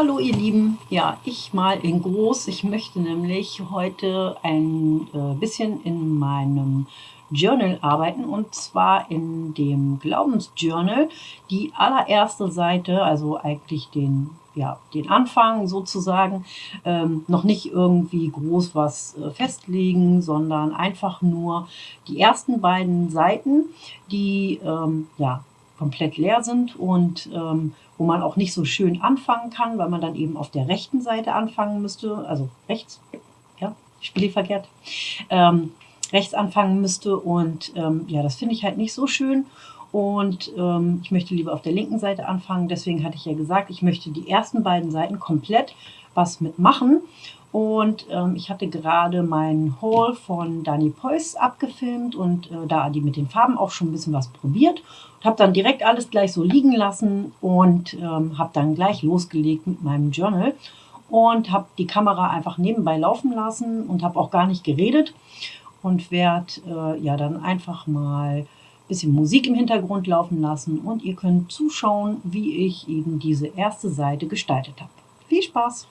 Hallo ihr Lieben, ja, ich mal in groß. Ich möchte nämlich heute ein äh, bisschen in meinem Journal arbeiten und zwar in dem Glaubensjournal. Die allererste Seite, also eigentlich den, ja, den Anfang sozusagen, ähm, noch nicht irgendwie groß was äh, festlegen, sondern einfach nur die ersten beiden Seiten, die ähm, ja, komplett leer sind und ähm, wo man auch nicht so schön anfangen kann, weil man dann eben auf der rechten Seite anfangen müsste, also rechts, ja, ich spiele verkehrt, ähm, rechts anfangen müsste und ähm, ja, das finde ich halt nicht so schön und ähm, ich möchte lieber auf der linken Seite anfangen, deswegen hatte ich ja gesagt, ich möchte die ersten beiden Seiten komplett was mitmachen und ähm, ich hatte gerade meinen Haul von Dani Preuß abgefilmt und äh, da die mit den Farben auch schon ein bisschen was probiert. Habe dann direkt alles gleich so liegen lassen und ähm, habe dann gleich losgelegt mit meinem Journal. Und habe die Kamera einfach nebenbei laufen lassen und habe auch gar nicht geredet. Und werde äh, ja dann einfach mal bisschen Musik im Hintergrund laufen lassen. Und ihr könnt zuschauen, wie ich eben diese erste Seite gestaltet habe. Viel Spaß!